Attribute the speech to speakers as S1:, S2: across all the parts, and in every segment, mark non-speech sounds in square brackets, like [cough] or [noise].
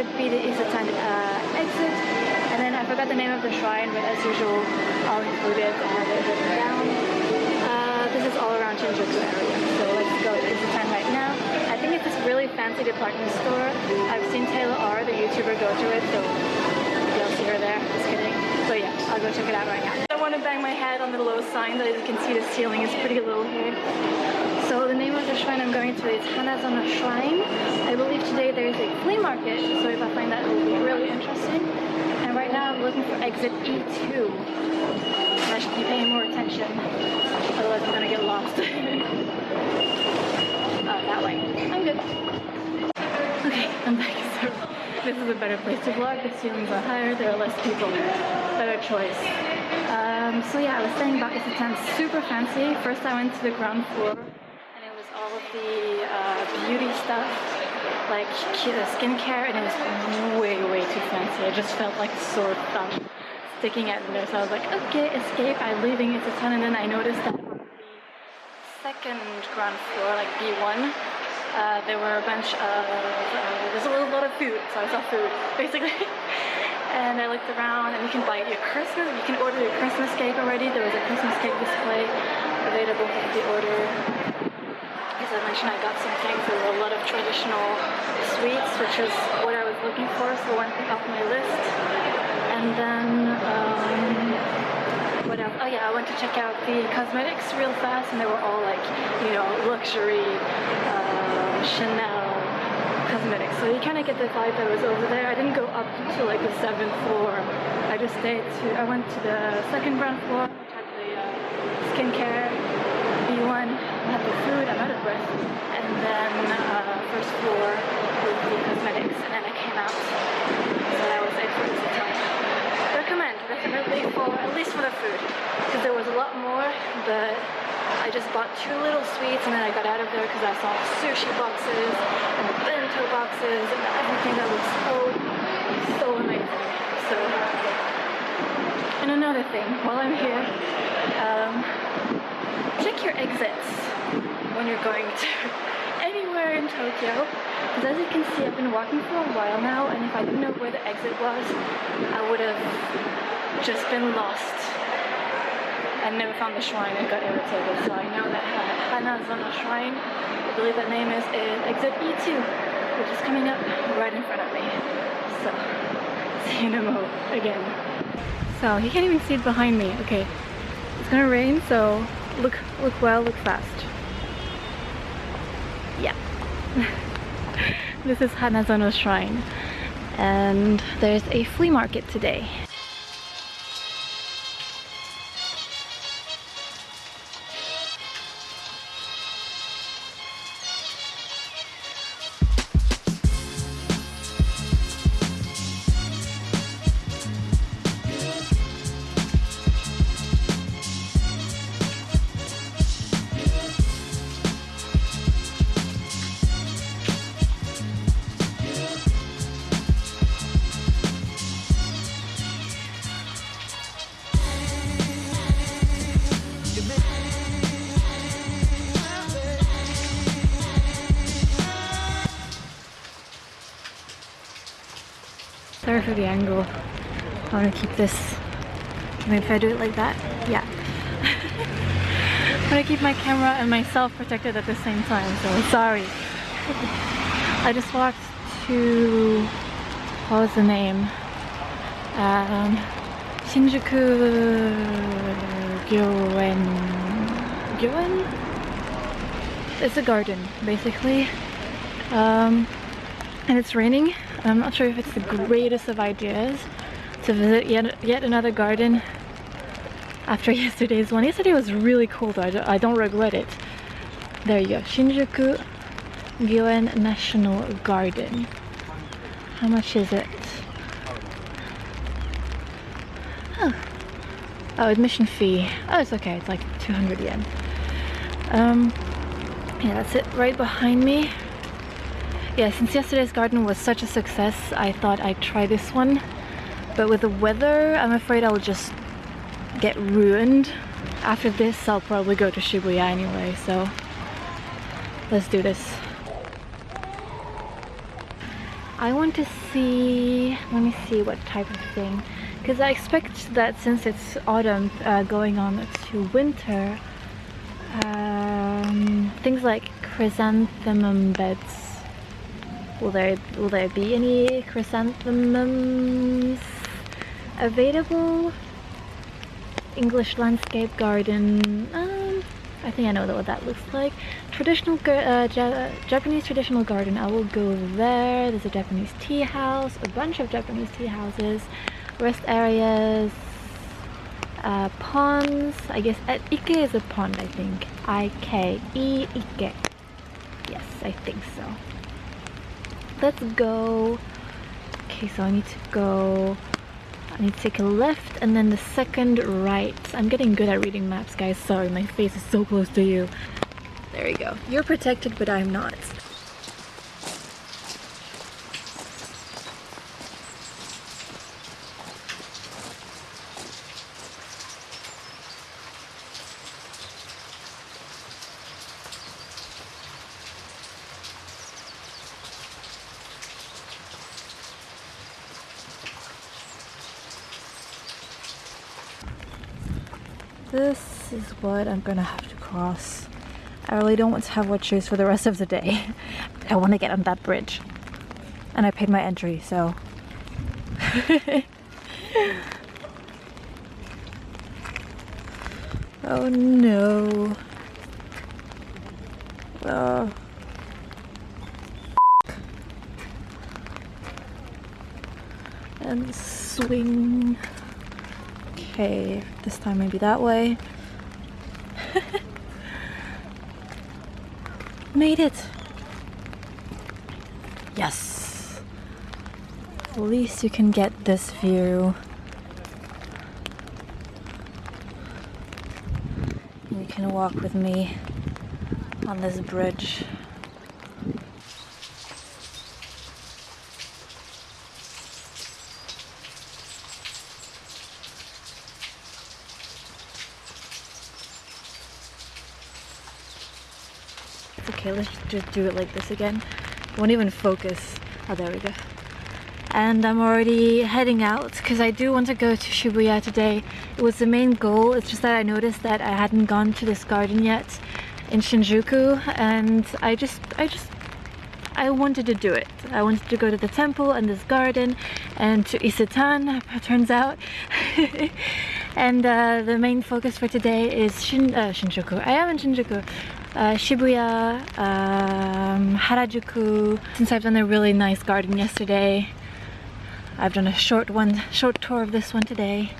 S1: should be the Isetan uh, exit and then I forgot the name of the shrine but as usual I'll include it and have it written down. Uh, this is all around Shinjuku area so let's go to Isetan right now. I think it's this really fancy department store. I've seen Taylor R, the YouTuber, go to it so I'll see her there. Just kidding. So yeah, I'll go check it out right now. Want to bang my head on the low sign, as you can see the ceiling is pretty low here. So the name of the shrine I'm going to is Hanazono Shrine. I believe today there is a flea market, so if I find that it will be really interesting. And right now I'm looking for exit E2. I should be paying more attention, otherwise I'm gonna get lost. [laughs] oh, that way. I'm good. Okay, I'm back. So this is a better place to vlog. The ceilings are higher, there are less people. Better choice. Um, so yeah, I was saying about Isetan, super fancy. First I went to the ground floor and it was all of the uh, beauty stuff, like skincare, and it was way, way too fancy. I just felt like a sore thumb sticking out in there. So I was like, okay, escape. I'm leaving Isetan, and then I noticed that on the second ground floor, like B1, uh, there were a bunch of, uh, there's a lot of food, so I saw food, [laughs] basically. and I looked around and you can buy your Christmas, you can order your Christmas cake already. There was a Christmas cake display available for the order. As I mentioned, I got some things. There were a lot of traditional sweets, which is what I was looking for, so one thing off my list. And then, um, Oh yeah, I went to check out the cosmetics real fast and they were all like, you know, luxury, uh, Chanel cosmetics. So you kind of get the vibe that was over there. I didn't go up to like the seventh floor. I just stayed to, I went to the second ground floor, which had the uh, skincare, B1, had the food, I'm out of breath. And then uh, first floor with the cosmetics and then I came out. So that was it for this time recommend definitely for at least for the food because there was a lot more but I just bought two little sweets and then I got out of there because I saw sushi boxes and the bento boxes and everything that was so so amazing. So and another thing while I'm here um, check your exits when you're going to [laughs] anywhere in Tokyo because as you can see I've been walking for a while now and if I didn't know where the exit was I would have just been lost. And never found the shrine and got irritated so I know that Hanazono Shrine. I believe that name is, is exit E2 which is coming up right in front of me. So [laughs] see you in a mo again. So you can't even see it behind me. Okay. It's gonna rain so look look well look fast. Yeah. [laughs] This is Hanazono Shrine. And there's a flea market today Sorry for the angle. I want to keep this. Maybe if I do it like that, yeah. I want to keep my camera and myself protected at the same time, so sorry. [laughs] I just walked to, what was the name? Um, Shinjuku Gyoen. Gyoen? It's a garden, basically. Um, and it's raining. I'm not sure if it's the greatest of ideas to visit yet, yet another garden after [laughs] yesterday's one. Yesterday was really cold, I don't, I don't regret it. There you go, Shinjuku Gyoen National Garden. How much is it? Oh, oh admission fee. Oh, it's okay, it's like 200 yen. Um, yeah, that's it right behind me. Yeah, since yesterday's garden was such a success, I thought I'd try this one. But with the weather, I'm afraid I'll just get ruined after this I'll probably go to Shibuya anyway, so let's do this. I want to see, let me see what type of thing, because I expect that since it's autumn uh, going on to winter, um, things like chrysanthemum beds. Will there will there be any chrysanthemums available? English landscape garden. Um, I think I know what that looks like. Traditional uh, Japanese traditional garden. I will go there. There's a Japanese tea house, a bunch of Japanese tea houses, rest areas, uh, ponds. I guess uh, Ike is a pond. I think. I K E Ike. Yes, I think so. Let's go. Okay, so I need to go. I need to take a left and then the second right. I'm getting good at reading maps, guys. Sorry, my face is so close to you. There we go. You're protected, but I'm not. This is what I'm gonna have to cross. I really don't want to have wet shoes for the rest of the day. [laughs] I want to get on that bridge. And I paid my entry, so... [laughs] oh no. Oh. And swing. Okay, this time maybe that way. [laughs] Made it! Yes! At least you can get this view. You can walk with me on this bridge. okay, let's just do it like this again. Won't even focus. Oh, there we go. And I'm already heading out because I do want to go to Shibuya today. It was the main goal. It's just that I noticed that I hadn't gone to this garden yet in Shinjuku and I just, I just I wanted to do it. I wanted to go to the temple and this garden and to Isetan, [laughs] turns out. [laughs] and uh, the main focus for today is Shin, uh, Shinjuku. I am in Shinjuku uh, Shibuya, um, Harajuku. Since I've done a really nice garden yesterday, I've done a short one, short tour of this one today.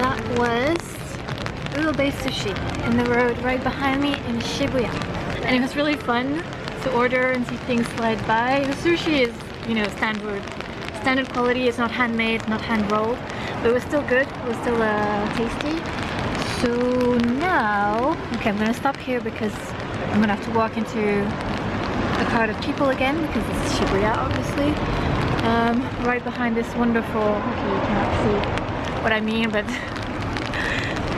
S1: that was sushi in the road right behind me in Shibuya. And it was really fun to order and see things slide by. The sushi is, you know, standard standard quality. It's not handmade, not hand rolled, but it was still good. It was still uh, tasty. So now, okay, I'm gonna stop here because I'm gonna have to walk into a crowd of people again because it's Shibuya, obviously. Um, right behind this wonderful, okay, you cannot see what I mean, but [laughs]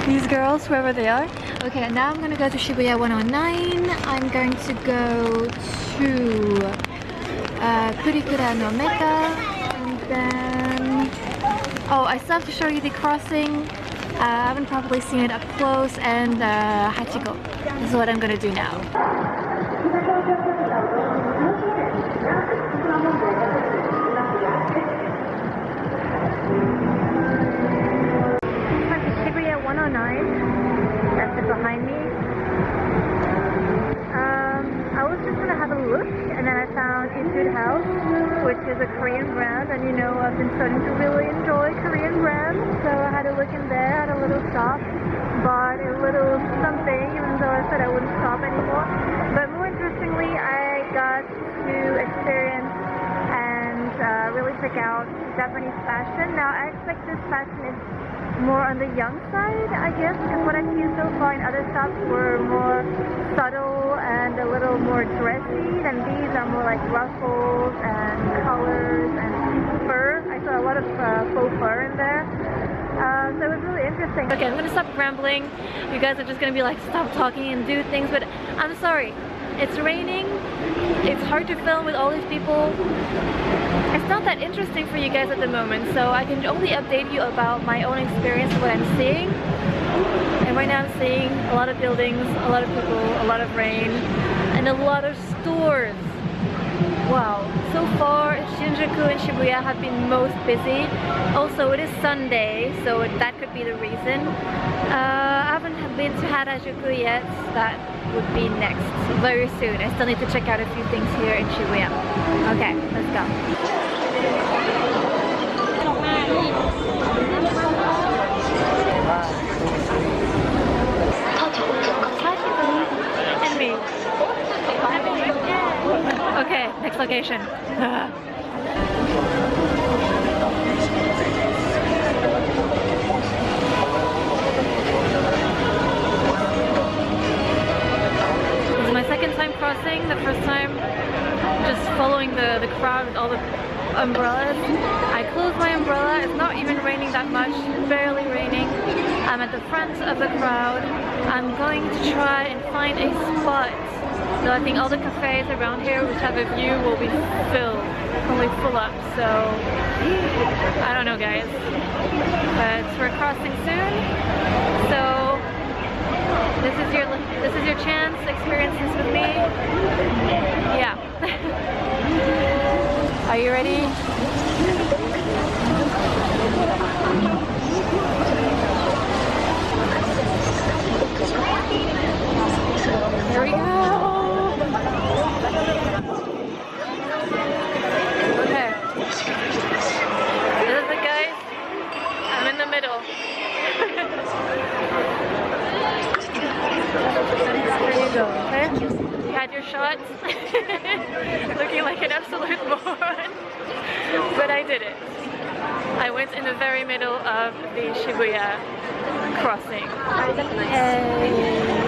S1: these girls, wherever they are. Okay, now I'm gonna go to Shibuya 109. I'm going to go to uh, Purikura no Mecca, and then... Oh, I still have to show you the crossing. Uh, I haven't probably seen it up close, and uh, Hachiko. This is what I'm gonna do now. 109. That's it behind me. Um, I was just gonna have a look, and then I found Etude House, which is a Korean brand, and you know I've been starting to really enjoy Korean brands, so I had a look in there, had a little shop, bought a little something, even though I said I wouldn't shop anymore. But more interestingly, I got to experience and uh, really check out Japanese fashion. Now I expect this fashion is more on the young side, I guess, because what I've seen so far in other shops were more subtle and a little more dressy, and these are more like ruffles and colors and fur. I saw a lot of uh, faux fur in there. Uh, so it was really interesting. Okay, I'm gonna stop rambling. You guys are just gonna be like, stop talking and do things, but I'm sorry. It's raining. It's hard to film with all these people. It's not that interesting for you guys at the moment, so I can only update you about my own experience and what I'm seeing. And right now I'm seeing a lot of buildings, a lot of people, a lot of rain, and a lot of stores. Wow, so far Shinjuku and Shibuya have been most busy. Also, it is Sunday, so that could be the reason. Uh, I haven't been to Harajuku yet. That would be next, very soon. I still need to check out a few things here in Shibuya. Okay, let's go. And me. Okay, next location. [laughs] This is my second time crossing. The first time just following the, the crowd with all the umbrellas. I closed my umbrella. It's not even raining that much. Barely raining. I'm at the front of the crowd. I'm going to try and find a spot. So I think all the cafes around here which have a view will be filled. Probably full up. So I don't know guys. But we're crossing soon. So this is your this is your chance to experience this with me. Yeah. [laughs] Are you ready? Here we go. Shots. Looking like an absolute moron. But I did it. I went in the very middle of the Shibuya crossing. Yay.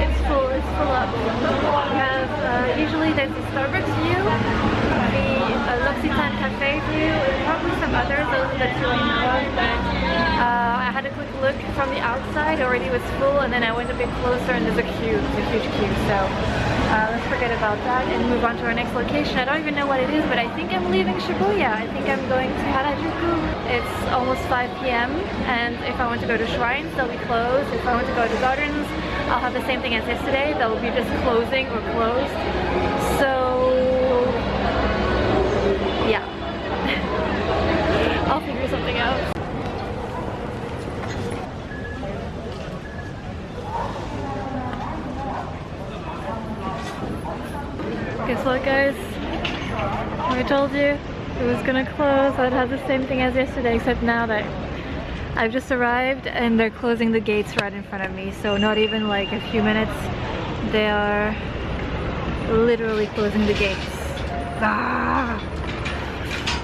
S1: It's full, it's full up. We have, uh, usually there's a Starbucks view, the uh, L'Occitane Cafe view, and probably some others, those the two I know but uh, I had a quick look from the outside, already was full, and then I went a bit closer and there's a queue, a huge queue, so uh, let's forget about that and move on to our next location. I don't even know what it is, but I think I'm leaving Shibuya. I think I'm going to Harajuku. It's almost 5 p.m. and if I want to go to shrines, they'll be closed. If I want to go to gardens, I'll have the same thing as yesterday. They'll be just closing or closed. So, yeah. [laughs] I'll figure something out. Guess what guys? I told you it was gonna close. I'd have the same thing as yesterday, except now that I've just arrived and they're closing the gates right in front of me. So not even like a few minutes, they are literally closing the gates. Ah.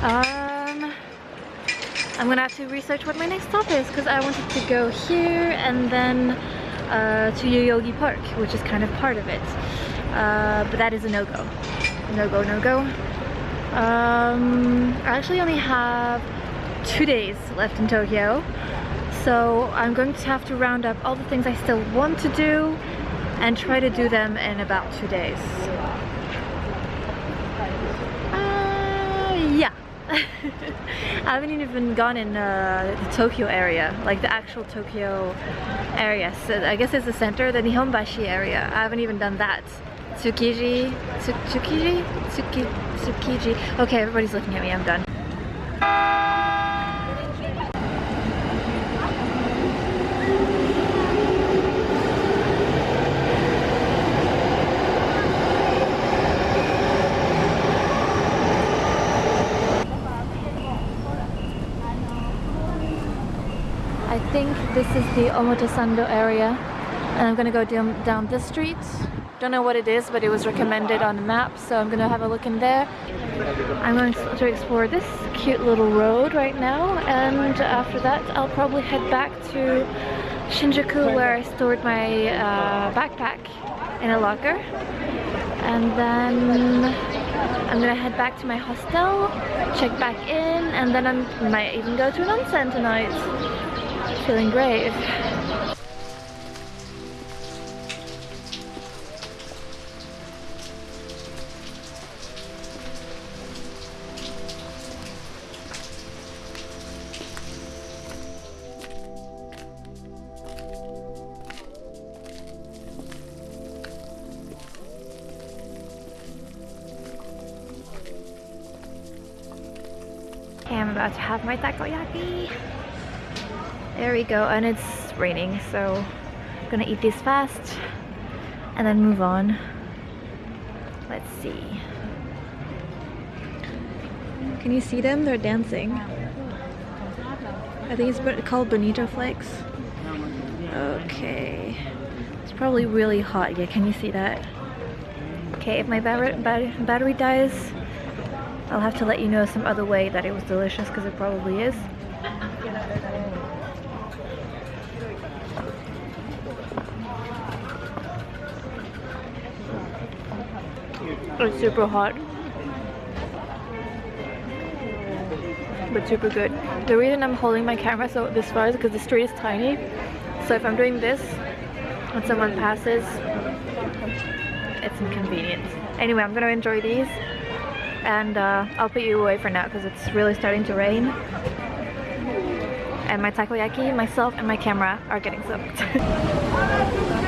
S1: Um, I'm gonna have to research what my next stop is because I wanted to go here and then uh, to Yoyogi Park, which is kind of part of it. Uh, but that is a no-go. No-go, no-go. Um, I actually only have two days left in Tokyo. So I'm going to have to round up all the things I still want to do and try to do them in about two days. Uh, yeah. [laughs] I haven't even gone in uh, the Tokyo area, like the actual Tokyo area. So I guess it's the center, the Nihonbashi area. I haven't even done that. Tsukiji, Tsukiji, Tsuki, Tsukiji. Okay, everybody's looking at me, I'm done. I think this is the Omotesando area and I'm gonna go down, down this street. Don't know what it is, but it was recommended on the map, so I'm gonna have a look in there. I'm going to explore this cute little road right now, and after that I'll probably head back to Shinjuku where I stored my uh, backpack in a locker. And then I'm gonna head back to my hostel, check back in, and then I might even go to an onsen tonight. Feeling. Okay, I'm about to have my takoyaki. There we go, and it's raining, so I'm gonna eat these fast and then move on. Let's see. Can you see them? They're dancing. I think it's called bonito flakes. Okay. It's probably really hot. Yeah, can you see that? Okay, if my battery dies, I'll have to let you know some other way that it was delicious because it probably is. It's super hot. But super good. The reason I'm holding my camera so this far is because the street is tiny. So if I'm doing this when someone passes, it's inconvenient. Anyway, I'm gonna enjoy these and uh, I'll put you away for now because it's really starting to rain. And my takoyaki, myself, and my camera are getting soaked. [laughs]